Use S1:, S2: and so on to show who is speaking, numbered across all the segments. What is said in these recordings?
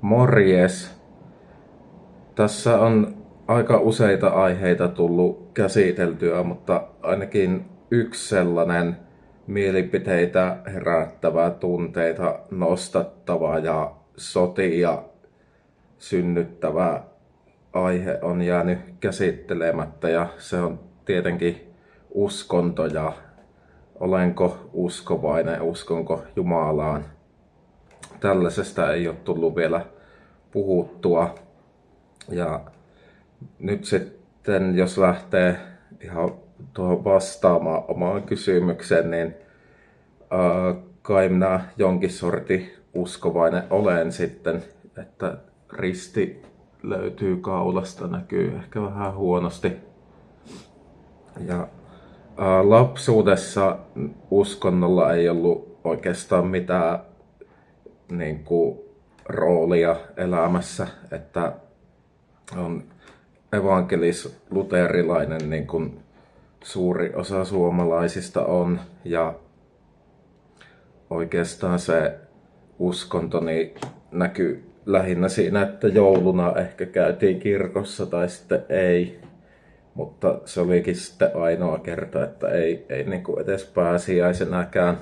S1: Morjes. Tässä on aika useita aiheita tullut käsiteltyä, mutta ainakin yksi sellainen mielipiteitä herättävä, tunteita nostattava ja sotia synnyttävä aihe on jäänyt käsittelemättä ja se on tietenkin uskonto ja olenko uskovainen, uskonko Jumalaan. Tällaisesta ei ole tullut vielä puhuttua. Ja nyt sitten, jos lähtee ihan tuohon vastaamaan omaan kysymykseen, niin äh, kai minä jonkin sorti uskovainen olen sitten, että risti löytyy kaulasta, näkyy ehkä vähän huonosti. Ja ää, lapsuudessa uskonnolla ei ollut oikeastaan mitään niin kuin, roolia elämässä, että on evankelis-luterilainen niin kuin suuri osa suomalaisista on ja oikeastaan se uskontoni näkyy lähinnä siinä, että jouluna ehkä käytiin kirkossa tai sitten ei. Mutta se olikin sitten ainoa kerta, että ei, ei niin kuin edes pääsiäisenäkään.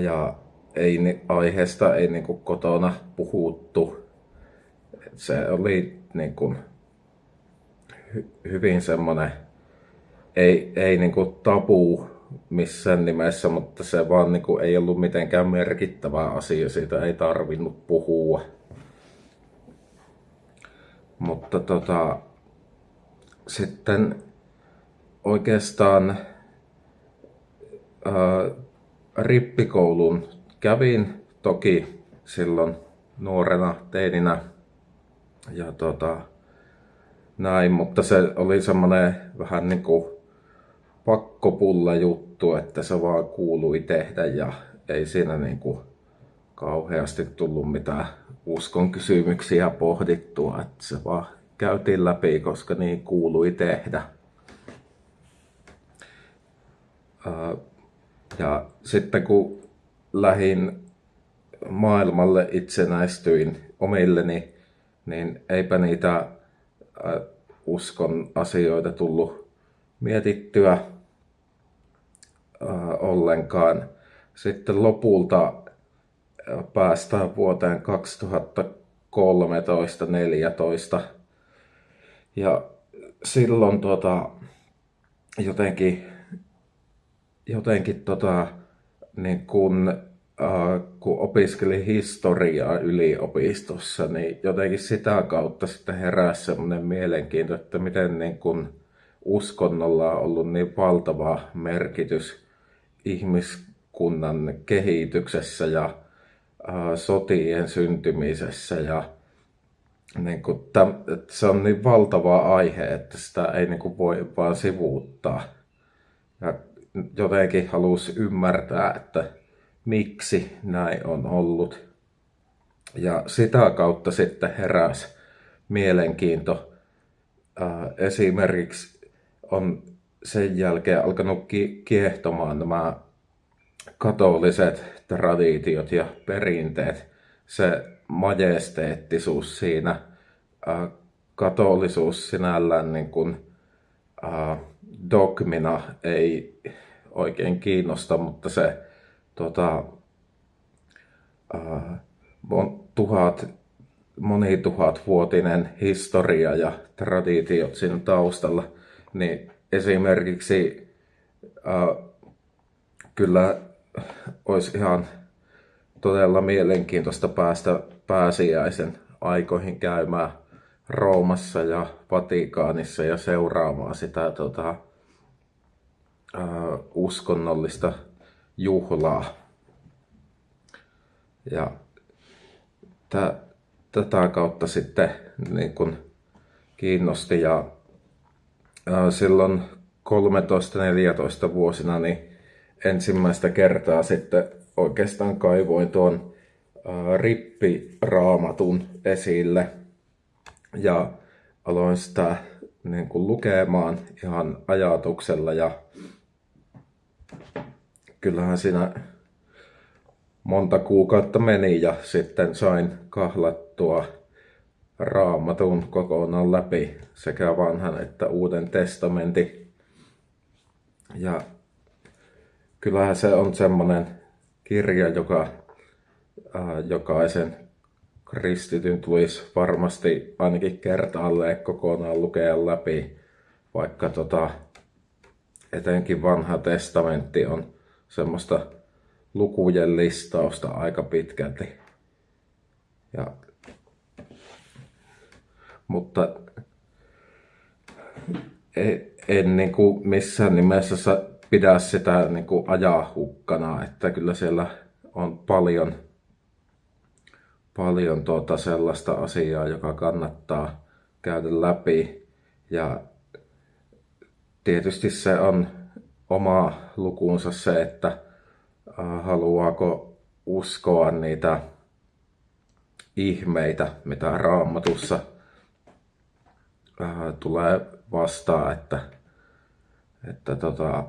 S1: Ja ei, aiheesta ei niin kuin kotona puhuttu. Se oli niin kuin hy, hyvin semmoinen, ei, ei niin kuin tabu missään nimessä, mutta se vaan niin kuin ei ollut mitenkään merkittävä asia, siitä ei tarvinnut puhua. Mutta tota, sitten oikeastaan ää, rippikoulun kävin toki silloin nuorena teininä ja tota, näin, mutta se oli semmoinen vähän niin kuin pakkopulla juttu, että se vaan kuului tehdä ja ei siinä niin kuin kauheasti tullut mitään uskon kysymyksiä pohdittua, että se vaan käytiin läpi, koska niin kuului tehdä. Ja sitten kun lähin maailmalle itsenäistyin omilleni, niin eipä niitä uskon asioita tullut mietittyä äh, ollenkaan. Sitten lopulta päästään vuoteen 2013-2014 ja silloin tota, jotenkin, jotenkin tota, niin kun, äh, kun opiskelin historiaa yliopistossa, niin jotenkin sitä kautta sitten heräsi semmoinen mielenkiinto, että miten niin kun uskonnolla on ollut niin valtava merkitys ihmiskunnan kehityksessä ja äh, sotien syntymisessä ja niin kuin, täm, että se on niin valtava aihe, että sitä ei niin kuin voi vaan sivuuttaa. Ja jotenkin halusi ymmärtää, että miksi näin on ollut. Ja sitä kautta sitten heräsi mielenkiinto äh, esimerkiksi on sen jälkeen alkanut kiehtomaan nämä katoliset traditiot ja perinteet. Se majesteettisuus siinä, katolisuus sinällään niin kuin, dogmina ei oikein kiinnosta, mutta se tota, tuhat, monituhatvuotinen historia ja traditiot siinä taustalla – niin esimerkiksi äh, kyllä olisi ihan todella mielenkiintoista päästä pääsiäisen aikoihin käymään Roomassa ja Vatikaanissa ja seuraamaan sitä tota, äh, uskonnollista juhlaa. Ja tätä kautta sitten niin kun kiinnosti ja silloin 13-14 vuosina niin ensimmäistä kertaa sitten oikeastaan kaivoin tuon rippiraamatun esille ja aloin sitä niin kuin lukemaan ihan ajatuksella ja kyllähän siinä monta kuukautta meni ja sitten sain kahlattua raamatun kokonaan läpi sekä vanhan että uuden testamentin. Ja kyllähän se on semmoinen kirja, joka ää, jokaisen kristityn tulisi varmasti ainakin kertaalleen kokonaan lukea läpi, vaikka tota, etenkin vanha testamentti on semmoista lukujen listausta aika pitkälti. Ja, mutta en, en niin kuin missään nimessä pidä sitä niin kuin ajaa hukkana, että kyllä siellä on paljon, paljon tuota sellaista asiaa, joka kannattaa käydä läpi. Ja tietysti se on oma lukuunsa se, että haluaako uskoa niitä ihmeitä, mitä raamatussa tulee vastaan, että, että tota,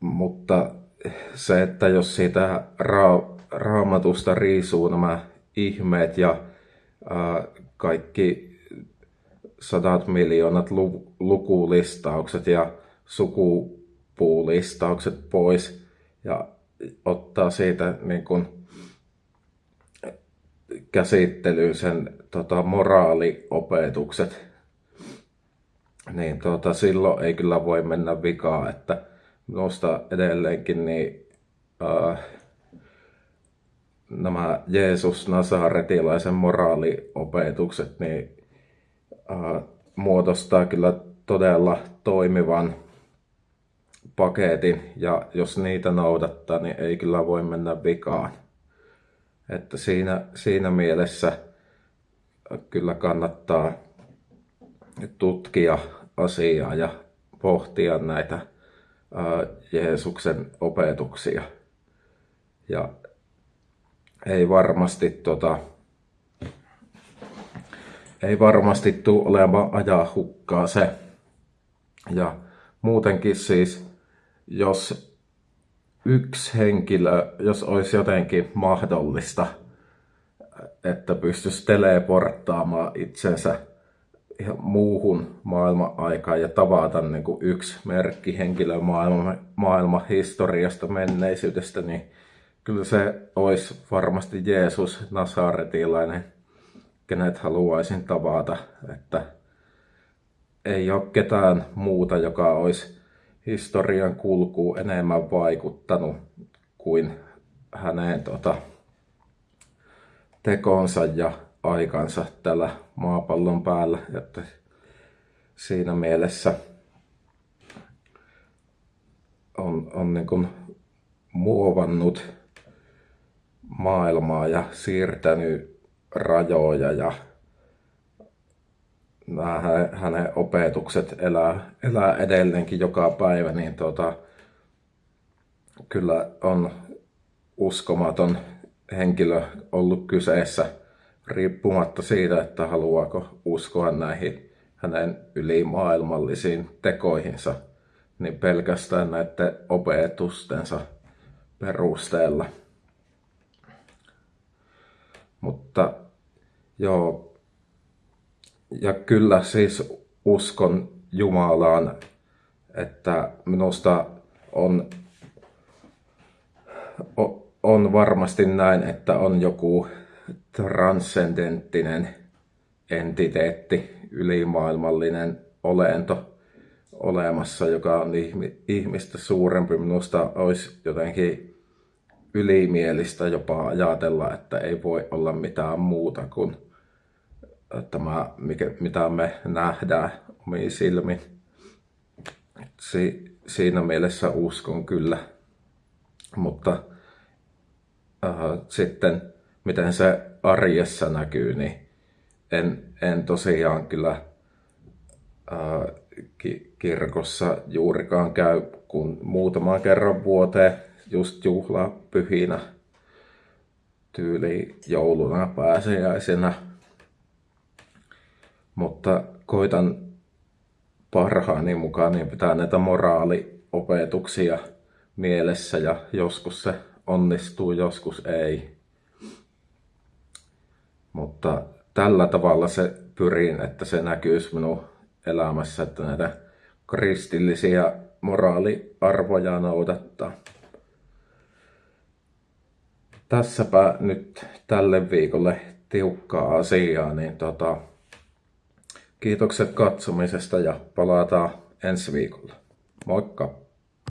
S1: mutta se, että jos siitä ra- raamatusta riisuu nämä ihmeet ja ää, kaikki sadat miljoonat lu- lukulistaukset ja sukupuulistaukset pois ja ottaa siitä niin kun, käsittelyyn sen tota, moraaliopetukset, niin tota, silloin ei kyllä voi mennä vikaan, että minusta edelleenkin niin, äh, nämä Jeesus Nasaretilaisen moraaliopetukset niin, äh, muodostaa kyllä todella toimivan paketin ja jos niitä noudattaa, niin ei kyllä voi mennä vikaan. Että siinä, siinä mielessä kyllä kannattaa tutkia asiaa ja pohtia näitä Jeesuksen opetuksia. Ja ei varmasti, tota, ei varmasti tule olemaan ajaa hukkaa se. Ja muutenkin siis, jos yksi henkilö, jos olisi jotenkin mahdollista, että pystyisi teleporttaamaan itsensä ihan muuhun maailman-aikaan ja tavata niin kuin yksi merkki henkilö maailman, maailman historiasta, menneisyydestä, niin kyllä se olisi varmasti Jeesus Nasaretilainen, kenet haluaisin tavata, että ei ole ketään muuta, joka olisi historian kulkuun enemmän vaikuttanut kuin hänen tota, tekonsa ja aikansa tällä maapallon päällä. Että siinä mielessä on, on niin kuin muovannut maailmaa ja siirtänyt rajoja ja nämä hänen opetukset elää, elää edelleenkin joka päivä, niin tota, kyllä on uskomaton henkilö ollut kyseessä riippumatta siitä, että haluaako uskoa näihin hänen ylimaailmallisiin tekoihinsa, niin pelkästään näiden opetustensa perusteella. Mutta joo, ja kyllä siis uskon Jumalaan, että minusta on, on varmasti näin, että on joku transcendenttinen entiteetti, ylimaailmallinen olento olemassa, joka on ihmistä suurempi. Minusta olisi jotenkin ylimielistä jopa ajatella, että ei voi olla mitään muuta kuin tämä, mikä, mitä me nähdään omiin silmin. Si, siinä mielessä uskon kyllä. Mutta äh, sitten miten se arjessa näkyy, niin en, en tosiaan kyllä äh, ki, kirkossa juurikaan käy, kun muutaman kerran vuoteen just juhlapyhinä tyyli jouluna pääsiäisenä mutta koitan parhaani mukaan niin pitää näitä moraali opetuksia mielessä ja joskus se onnistuu, joskus ei. Mutta tällä tavalla se pyrin, että se näkyisi minun elämässä, että näitä kristillisiä moraaliarvoja noudattaa. Tässäpä nyt tälle viikolle tiukkaa asiaa, niin tota, kiitokset katsomisesta ja palataan ensi viikolla. Moikka!